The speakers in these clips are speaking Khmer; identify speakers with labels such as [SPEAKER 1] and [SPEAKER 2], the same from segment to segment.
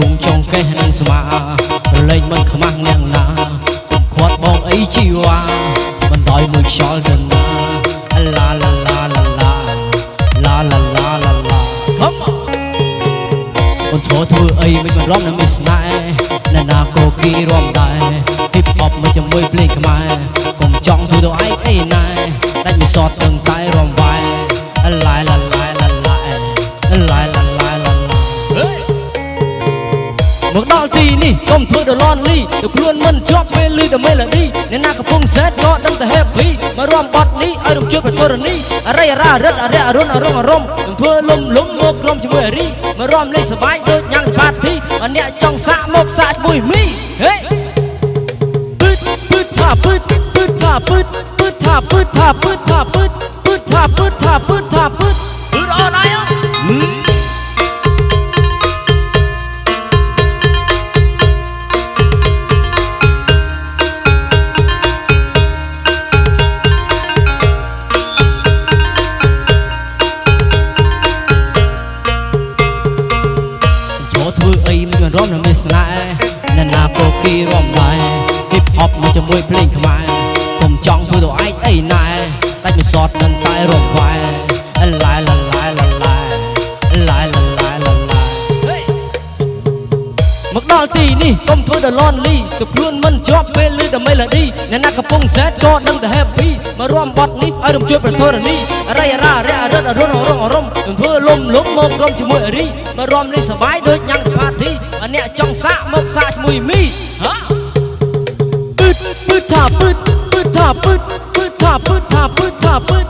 [SPEAKER 1] គង់ចុងកេះនឹងស្មារលែងមិនខ្មាស់អ្នកណាកុំខាត់បងអីជីវ៉ាមិនដោយមួយខ្យល់ទៅណាឡាឡាឡាឡាឡាឡាឡាឡាឡាឡា
[SPEAKER 2] ហំ
[SPEAKER 1] អូនធ្វើធ្វើអីមិនមិនរំនឹងមានស្នេហ៍អ្នកណាក៏គេរំដែរ hip hop មកជាមួយភ្លេងខ្មែរកុំចង់ធ្វើទៅឯងអីណែដាច់មិនសតដឹងតែរំវា មកដល់ទីនេះកុំធ្វើដល់លន់លីទៅខ្លួនមិនជាប់ពេលលឺតែមេឡូឌីអ្នកណាកំពុងសែតក៏ដឹងតែ happy មករួមបត់នេះឲ្យរំជួបប្រទរនីអរិយរារិតអរិយអរុនអរុងអរំនឹងធ្វើលំលំមកក្រុមជាមួយអរីមករួមលេងសបាយដូចញ៉ាំងប៉ាទីអអ្នកចង់សាកមកសាកជាមួយមីហេពឹតពឹតថាពឹតពឹតថាពឹតពឹតថាពឹតថាពឹតថាពឹតពឹតថាពឹតថាពឹតថាពឹត
[SPEAKER 2] អឺអត់
[SPEAKER 1] មិនរំនឹងមានស្នេហ៍អ្នកណាក៏គេរំដែរ hip hop មកជាមួយភ្លេងខ្មែរកុំចង់ធ្វើទៅឯងអីណែដាច់មិនសតនឹងតែរំវាយឡាយឡាឡាឡាឡាឡាយឡាឡាឡាឡាមកដល់ទីនេះកុំធ្វើដល់លន់លីទៅខ្លួនមិនជាប់ពេលលឺតែមេឡូឌីអ្នកណាកំពុងសែតក៏ដឹងតែ happy មករួមបត់នេះឲ្យរំជួយប្រធរនីអរិយរារៈរិតអរុនអរងអរំនឹងធ្វើលំលំមកក្រុមជាមួយអរីមករួមលេងសបាយដូចញ៉ាំងផាទី អ្នកចង់សាកមកសាកជាមួយមីហ៎ពឹតពឹតថាពឹតពឹតថាពឹតពឹតថាពឹតថាពឹតថាពឹតពឹត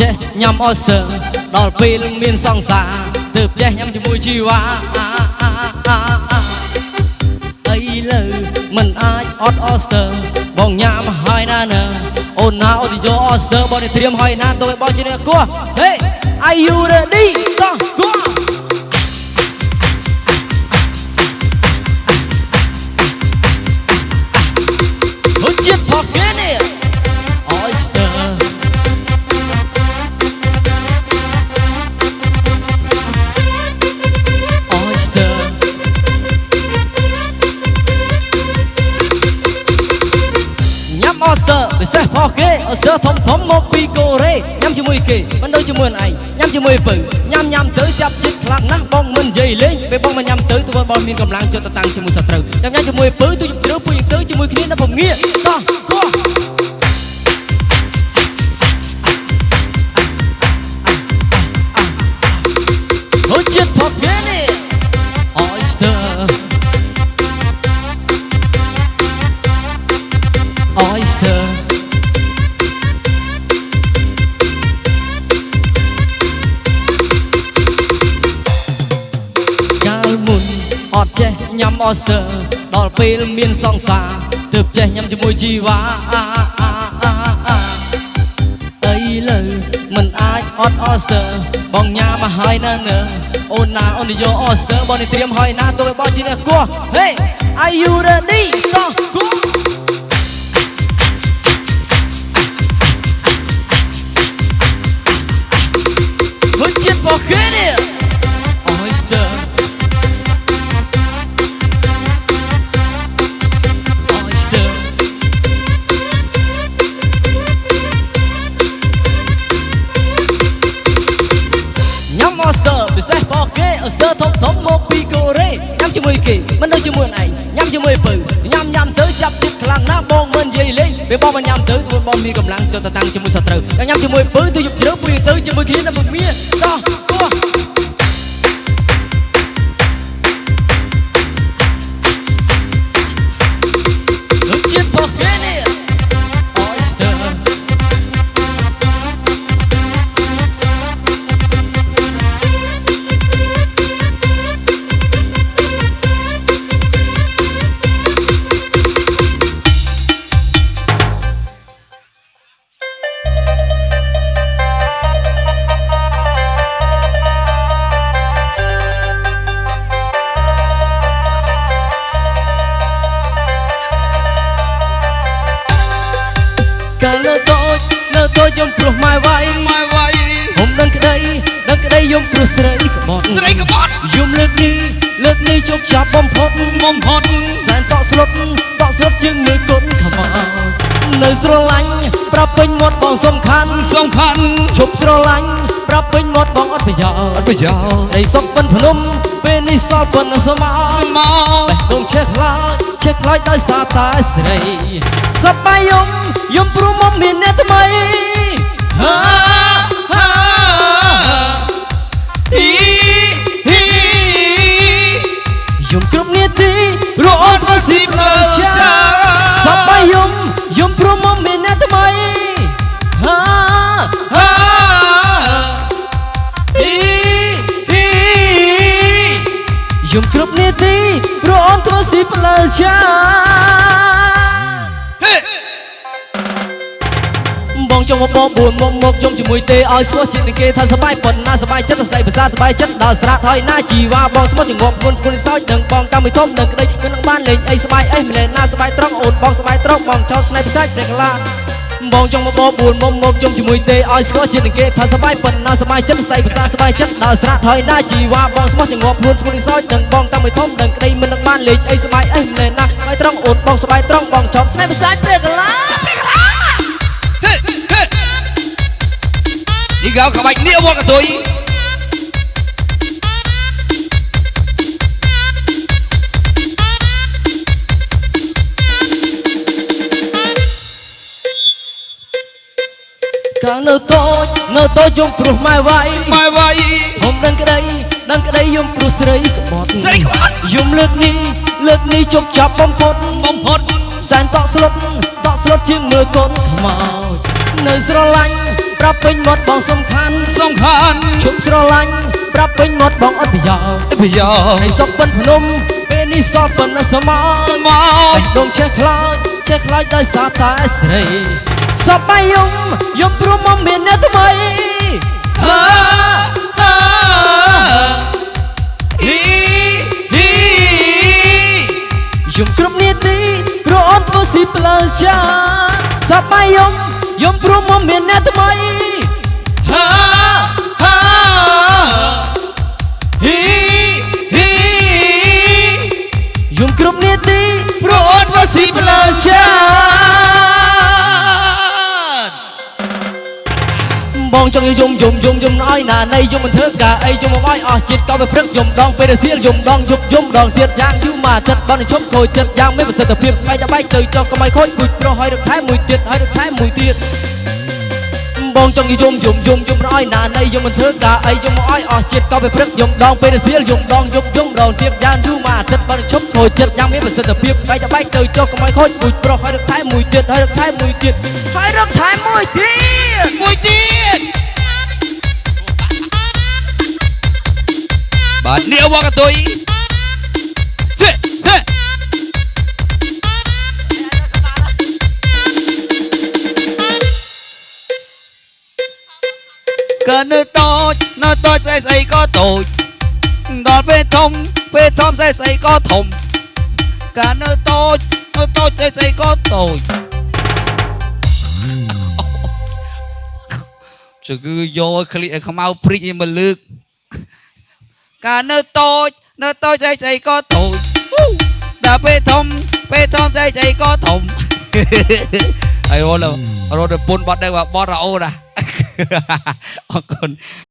[SPEAKER 1] ចេះញ៉ាំអស្ទើដល់ពេលមានសង្សារទើបចេះញ៉ាំជាមួយជីវ៉ាអីលើមិនអាចអត់អស្ទើបងញ៉ាំហើយណានៅអូនណាអូនយកអស្ទើបងនេះត្រៀមហើយណាទៅឲ្យបងជាអ្នកគោះ Hey are you ready តោះគោះហូចជាតិផកគេនេះ ផកគេ Oyster ធំធំមកពីកូរ៉េញ៉ាំជាមួយគេមិនដូចជាមួយឯងញ៉ាំជាមួយពៅញ៉ាំញ៉ាំទៅចាប់ចិត្តខ្លាំងណាស់បងមិននិយាយលេងពេលបងមកញ៉ាំទៅទៅបងមានកម្លាំងចុះទៅតាំងជាមួយសត្រូវចាំញ៉ាំជាមួយពៅទៅជំរឿពួកយើងទៅជាមួយគ្នាដល់ពងាកតោះគោះហូចជាតិផកគេ អត់ចេះញ៉ាំ Oyster ដល់ពេលមានសង្សារទើបចេះញ៉ាំជាមួយជីវ៉ាអីលើមិនអាចអត់ Oyster បងញ៉ាំមកហើយណានៅអូនណាអូនយក Oyster បងនេះត្រៀមហើយណាទៅឲ្យបងជាអ្នកគោះ Hey are you ready តោះគោះ ធំធំមកពីកូរ៉េញ៉ាំជាមួយគេមិនដូចជាមួយឯងញ៉ាំជាមួយពៅញ៉ាំញ៉ាំទៅចាប់ចិត្តខ្លាំងណាស់បងមិននិយាយលេងពេលពេលបងបានញ៉ាំទៅធ្វើបងមានកម្លាំងចុះទៅតាំងជាមួយសត្រូវតែញ៉ាំជាមួយពើទៅយប់ជ្រៅព្រៀងទៅជាមួយគ្នាដើម្បីមាដោះគោះ យំព្រោះម៉ែវាយ
[SPEAKER 2] ម៉ែវាយ
[SPEAKER 1] ហុំដឹងក្តីដឹងក្តីយំព្រោះស្រីក្បត់
[SPEAKER 2] ស្រីក្បត់
[SPEAKER 1] យំលើកនេះលើកនេះជោគចាប់បំផុត
[SPEAKER 2] បំផុត
[SPEAKER 1] សែនតក់ស្លុតតក់ស្លុតជាងមើលគុណខ្មៅនៅស្រឡាញ់ប្រាប់ពេញមាត់បងសំខាន់
[SPEAKER 2] សំខាន់
[SPEAKER 1] ឈប់ស្រឡាញ់ប្រាប់ពេញមាត់បងអត់ប្រយោជន៍
[SPEAKER 2] អត់ប្រយោជន៍
[SPEAKER 1] អីសុកពិនភ្នំពេលនេះសល់ពិនស្មោ
[SPEAKER 2] ស្មោ
[SPEAKER 1] បេះដូងឆេះខ្លាចឆេះខ្លាចដោយសារតែស្រីសប្បាយយំយំព្រមមកមានអ្នកថ្មី ហា
[SPEAKER 2] ហាអ៊ីហ៊ី
[SPEAKER 1] យំគ្រប់នាទីរអត់មកស៊ីផ្លូវចាសប្បាយយំយំព្រមមកមានអ្នកថ្មីហា
[SPEAKER 2] ហាអ៊ីហ៊ី
[SPEAKER 1] យំគ្រប់នាទីរអត់ធ្វើស៊ីផ្លូវចា មុខមកបួនមុខមកជុំជាមួយទេឲ្យស្គាល់ជាតិនឹងគេថាសបាយប៉ុណ្ណាសបាយចិត្តសរសៃភាសាសបាយចិត្តដល់ស្រាក់ហើយណាជីវ៉ាបងស្មុតងប់គុណគុណសោចនឹងបងកម្មវិធំនឹងក្តីនឹងបានលេងអីសបាយអីម្លែណាសបាយត្រង់អូនបងសបាយត្រង់បងចោលស្នេហ៍ភាសាព្រះកាឡាបងចង់មកបបួនមុំមកជុំជាមួយទេឲ្យស្គាល់ជាតិនឹងគេថាសបាយប៉ុណ្ណាសបាយចិត្តសរសៃភាសាសបាយចិត្តដល់ស្រាក់ហើយណាជីវ៉ាបងស្មុតងប់ខ្លួនស្គុលសោចនឹងបងកម្មវិធំនឹងក្តីមិននឹងបានលេងអីសបាយអីម្លែណាសបាយត្រង់អូនបងសបាយត្រង់បងចោលស្នេហ៍ភាសាព្រះកាឡា
[SPEAKER 2] ព្រះកាឡា កៅក្បាច់នេះវត្តកតុយ
[SPEAKER 1] កាលនៅតូចនៅតូចយំព្រោះម៉ែវាយ
[SPEAKER 2] ម៉ែវាយ
[SPEAKER 1] ខ្ញុំដឹងក្តីដឹងក្តីយំព្រោះស្រីក្បត់
[SPEAKER 2] ស្រីក្បត់
[SPEAKER 1] យំលើកនេះលើកនេះជោគចាប់បំផុត
[SPEAKER 2] បំផុត
[SPEAKER 1] សែនតក់ស្លុតតក់ស្លុតជាងមើលកូនខ្មោចនៅស្រឡាញ់ ប្រាប់ពេញមាត់បងសំខាន់
[SPEAKER 2] សំខាន់
[SPEAKER 1] ជប់ស្រឡាញ់ប្រាប់ពេញមាត់បងអត់ប្រយោជន៍
[SPEAKER 2] ប្រយោជន៍
[SPEAKER 1] ឲ្យសុកពិនភ្នំពេលនេះសល់ពិនសមោ
[SPEAKER 2] ស្មោ
[SPEAKER 1] បេះដូងឆេះខ្លាចឆេះខ្លាចដោយសារតែស្រីសប្បាយយំយំព្រមមកមានអ្នកថ្មី
[SPEAKER 2] ហាហាអ៊ីហ៊ី
[SPEAKER 1] យំគ្រប់នាទីរអត់ធ្វើស៊ីផ្លូវចាសប្បាយយំ យំព្រមមកមានអ្នកថ្មី
[SPEAKER 2] ហាហាអ៊ីហ៊ី
[SPEAKER 1] យំគ្រប់នាទី
[SPEAKER 2] ព្រោះអត់មកស៊ីផ្លូវចា
[SPEAKER 1] បងចង់យំយំយំយំឲ្យណានៃយំមិនធ្វើការអីយំមកឲ្យអស់ជាតិក៏ទៅព្រឹកយំដងពេលរសៀលយំដងយប់យំដងទៀតយ៉ាងយូរមកទឹកបងនឹងឈប់ខូចចិត្តយ៉ាងមានប្រសិទ្ធភាពបែកតែបែកទៅចុះកុំឲ្យខូចពូជប្រុសឲ្យរកថែមមួយទៀតឲ្យរកថែមមួយទៀតបងចង់យំយំយំយំឲ្យណានៃយំមិនធ្វើការអីយំមកឲ្យអស់ជាតិក៏ទៅព្រឹកយំដងពេលរសៀលយំដងយប់យំដងទៀតយ៉ាងយូរមកទឹកបងនឹងឈប់ខូចចិត្តយ៉ាងមានប្រសិទ្ធភាពបែកតែបែកទៅចុះកុំឲ្យខូចពូជប្រុសឲ្យរកថែមមួយទៀតឲ្យរកថែមមួយទៀតឲ្យរកថែមមួយទៀត
[SPEAKER 2] មួយ Nia Wakatoi Cek, cek Cần nơi tôi, nơi tôi sẽ xây có tôi Đón về thông, về thông sẽ xây có thông Cả nơi tôi, nơi tôi sẽ xây có tôi ចគឺយកឲ្យឃ្លីឲ្យខ្មៅព្រិចឲ្យមកលើក កើនៅតូច នៅតូចស្អីស្អីក៏តូចហ៊ូដល់ពេលធំពេលធំស្អីស្អីក៏ធំហើយរត់រត់ទៅពុនបាត់ដែរបត់រ៉ាអូណាអរគុណ